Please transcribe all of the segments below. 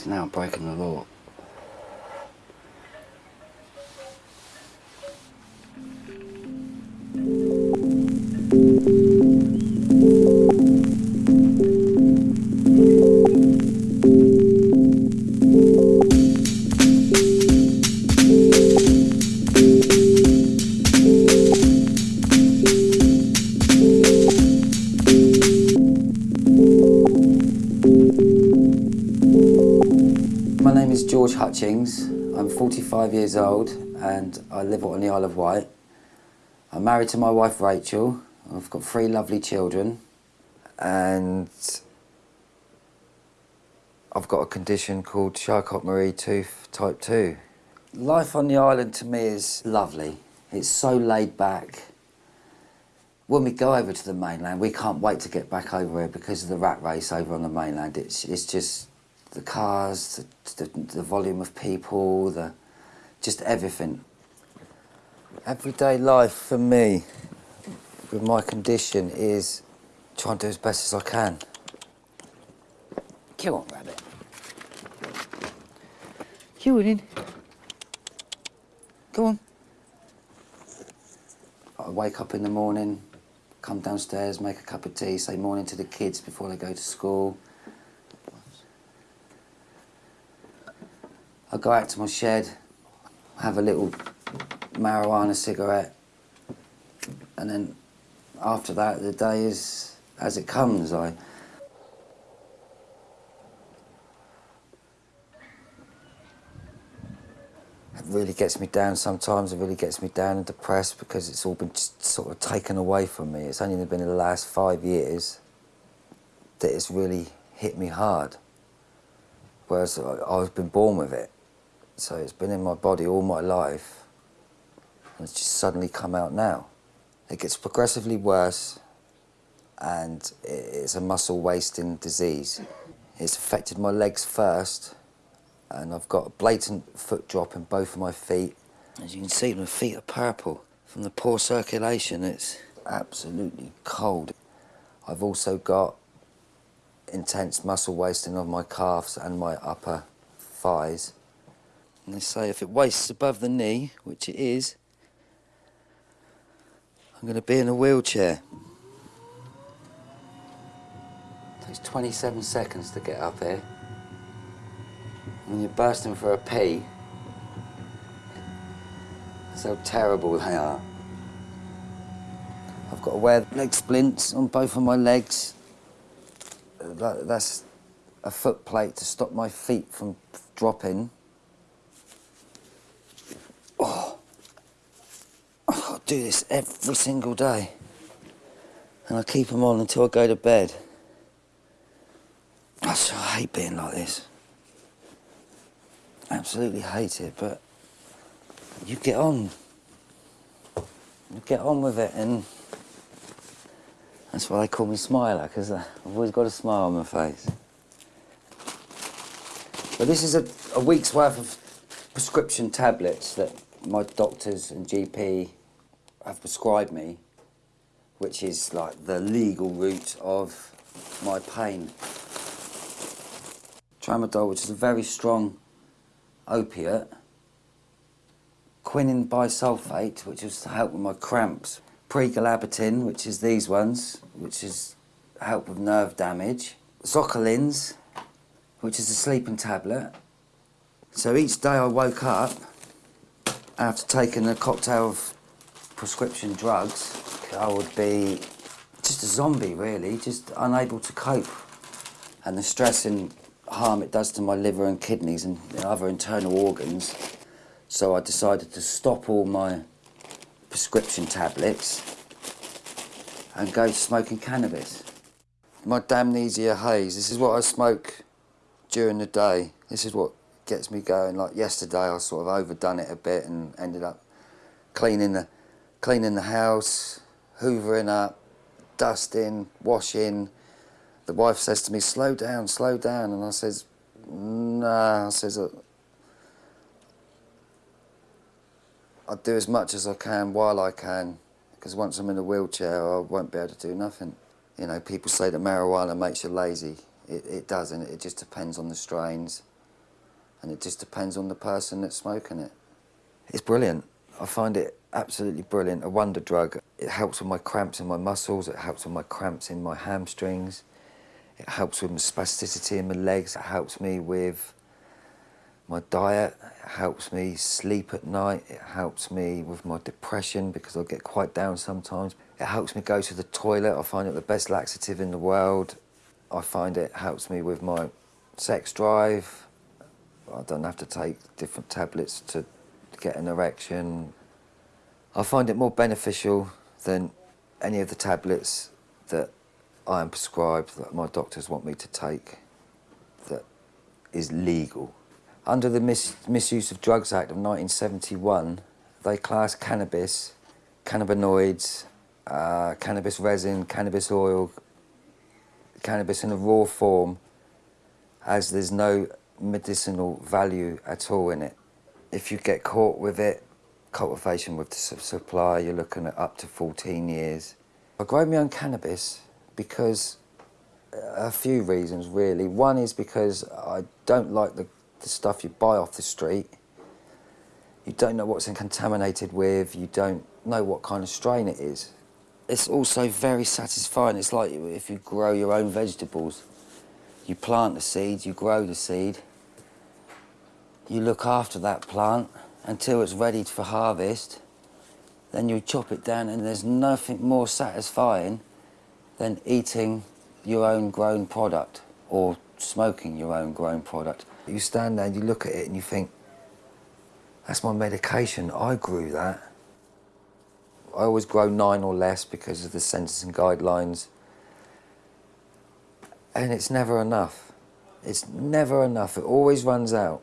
So now breaking the law. 45 years old and I live on the Isle of Wight. I'm married to my wife Rachel. I've got three lovely children and I've got a condition called Charcot-Marie tooth type 2. Life on the island to me is lovely. It's so laid back. When we go over to the mainland, we can't wait to get back over here because of the rat race over on the mainland. It's, it's just the cars, the, the, the volume of people, the just everything. Everyday life for me with my condition is trying to do as best as I can. Come on, rabbit. Come on in. Come on. I wake up in the morning, come downstairs, make a cup of tea, say morning to the kids before they go to school. I go out to my shed, have a little marijuana cigarette, and then after that, the day is as it comes. I it really gets me down sometimes. It really gets me down and depressed because it's all been sort of taken away from me. It's only been in the last five years that it's really hit me hard. Whereas I've been born with it. So it's been in my body all my life. And it's just suddenly come out now. It gets progressively worse and it's a muscle wasting disease. It's affected my legs first and I've got a blatant foot drop in both of my feet. As you can see, my feet are purple. From the poor circulation, it's absolutely cold. I've also got intense muscle wasting of my calves and my upper thighs. And they say if it wastes above the knee, which it is, I'm going to be in a wheelchair. It takes 27 seconds to get up here. When you're bursting for a pee, that's how terrible they are. I've got to wear leg splints on both of my legs. That's a foot plate to stop my feet from dropping. Oh, I've got to do this every single day. And I keep them on until I go to bed. I so hate being like this. Absolutely hate it, but you get on. You get on with it, and that's why they call me Smiler, because I've always got a smile on my face. But this is a, a week's worth of prescription tablets that my doctors and GP have prescribed me, which is like the legal route of my pain. Tramadol, which is a very strong opiate. Quinine bisulfate, which is to help with my cramps. Pregalabitin, which is these ones, which is help with nerve damage. Zocolins, which is a sleeping tablet. So each day I woke up after taking a cocktail of prescription drugs, I would be just a zombie really, just unable to cope. And the stress and harm it does to my liver and kidneys and other internal organs. So I decided to stop all my prescription tablets and go smoking cannabis. My Damnesia haze, this is what I smoke during the day. This is what gets me going. Like yesterday I sort of overdone it a bit and ended up cleaning the, cleaning the house, hoovering up, dusting, washing. The wife says to me, slow down, slow down. And I says, nah, I says, "Uh, I'll do as much as I can while I can, because once I'm in a wheelchair, I won't be able to do nothing. You know, people say that marijuana makes you lazy. It, it doesn't, it just depends on the strains. and it just depends on the person that's smoking it. It's brilliant. I find it absolutely brilliant, a wonder drug. It helps with my cramps in my muscles, it helps with my cramps in my hamstrings, it helps with my spasticity in my legs, it helps me with my diet, it helps me sleep at night, it helps me with my depression because I get quite down sometimes. It helps me go to the toilet, I find it the best laxative in the world. I find it helps me with my sex drive. I don't have to take different tablets to get an erection. I find it more beneficial than any of the tablets that I am prescribed, that my doctors want me to take, that is legal. Under the Mis Misuse of Drugs Act of 1971, they class cannabis, cannabinoids, uh, cannabis resin, cannabis oil, cannabis in a raw form as there's no medicinal value at all in it. If you get caught with it, cultivation with the supply, you're looking at up to 14 years. I grow my own cannabis because uh, a few reasons really. One is because I don't like the, the stuff you buy off the street. You don't know what's contaminated with, you don't know what kind of strain it is. It's also very satisfying. It's like if you grow your own vegetables. You plant the seeds, you grow the seed, you look after that plant until it's ready for harvest, then you chop it down and there's nothing more satisfying than eating your own grown product or smoking your own grown product. You stand there and you look at it and you think, that's my medication, I grew that. I always grow nine or less because of the sentencing guidelines. And it's never enough. It's never enough, it always runs out.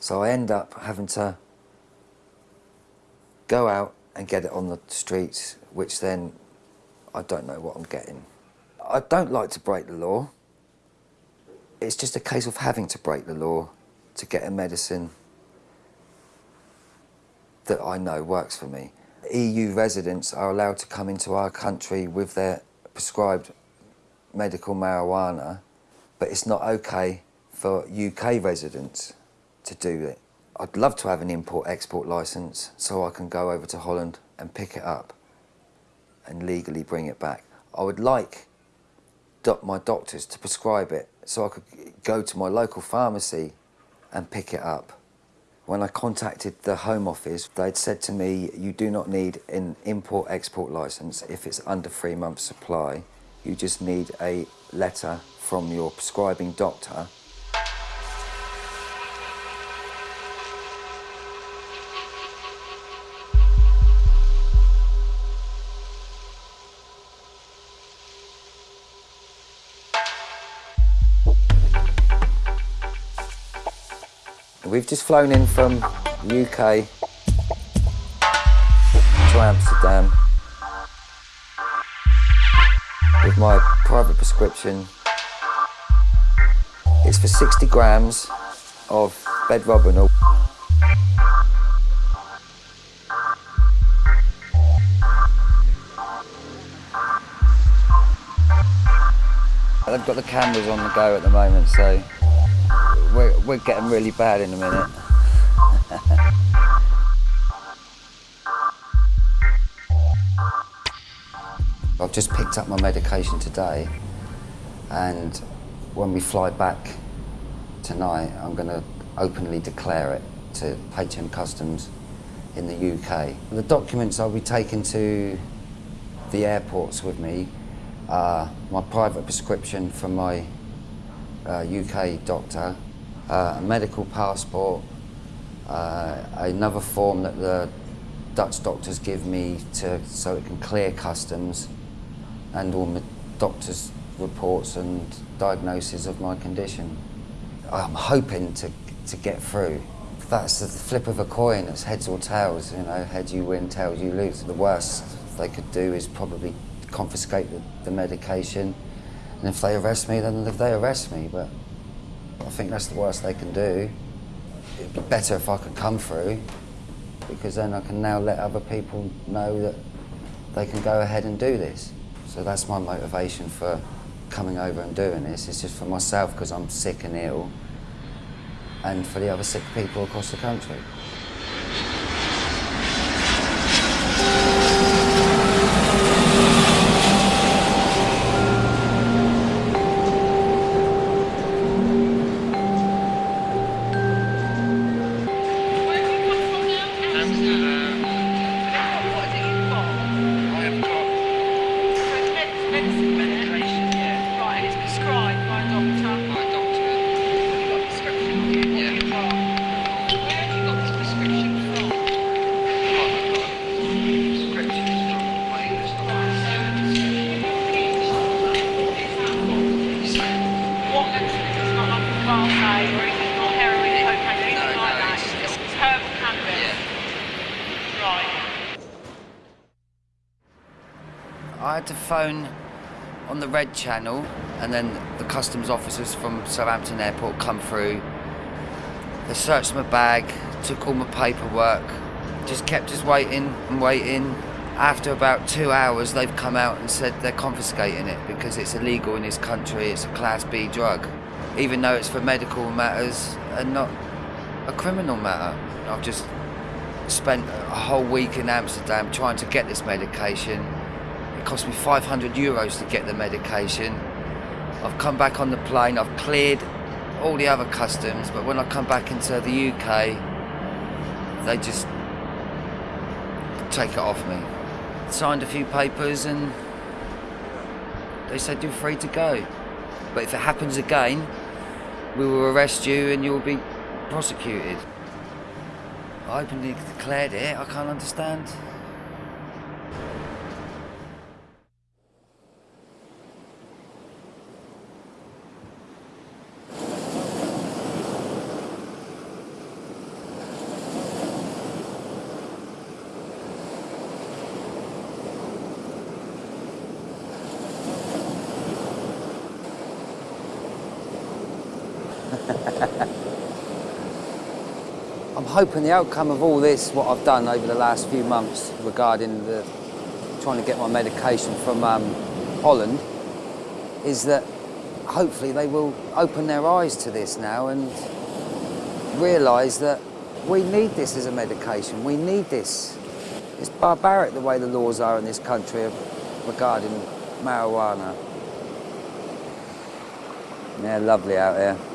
So I end up having to go out and get it on the streets, which then I don't know what I'm getting. I don't like to break the law. It's just a case of having to break the law to get a medicine that I know works for me. EU residents are allowed to come into our country with their prescribed medical marijuana, but it's not okay for UK residents to do it. I'd love to have an import-export licence so I can go over to Holland and pick it up and legally bring it back. I would like my doctors to prescribe it so I could go to my local pharmacy and pick it up. When I contacted the Home Office, they'd said to me, you do not need an import-export licence if it's under three months supply. You just need a letter from your prescribing doctor We've just flown in from UK to Amsterdam with my private prescription. It's for 60 grams of bedrobinol. I've got the cameras on the go at the moment, so we're, we're getting really bad in a minute. I've just picked up my medication today and when we fly back tonight I'm going to openly declare it to HM Customs in the UK. The documents I'll be taking to the airports with me are my private prescription from my uh, UK doctor uh, a medical passport, uh, another form that the Dutch doctors give me to, so it can clear customs, and all my doctor's reports and diagnosis of my condition. I'm hoping to, to get through. That's the flip of a coin, it's heads or tails, you know, heads you win, tails you lose. The worst they could do is probably confiscate the, the medication, and if they arrest me, then if they arrest me, but I think that's the worst they can do. It'd be better if I could come through because then I can now let other people know that they can go ahead and do this. So that's my motivation for coming over and doing this. It's just for myself because I'm sick and ill. and for the other sick people across the country. Phone on the red channel, and then the customs officers from Southampton Airport come through. They searched my bag, took all my paperwork, just kept us waiting and waiting. After about two hours, they've come out and said they're confiscating it because it's illegal in this country. It's a Class B drug, even though it's for medical matters and not a criminal matter. I've just spent a whole week in Amsterdam trying to get this medication. It cost me 500 euros to get the medication. I've come back on the plane, I've cleared all the other customs, but when I come back into the UK, they just take it off me. Signed a few papers and they said you're free to go. But if it happens again, we will arrest you and you'll be prosecuted. I openly declared it, I can't understand. I'm hoping the outcome of all this, what I've done over the last few months regarding the trying to get my medication from um, Holland, is that hopefully they will open their eyes to this now and realise that we need this as a medication. We need this. It's barbaric the way the laws are in this country regarding marijuana. Yeah, lovely out here.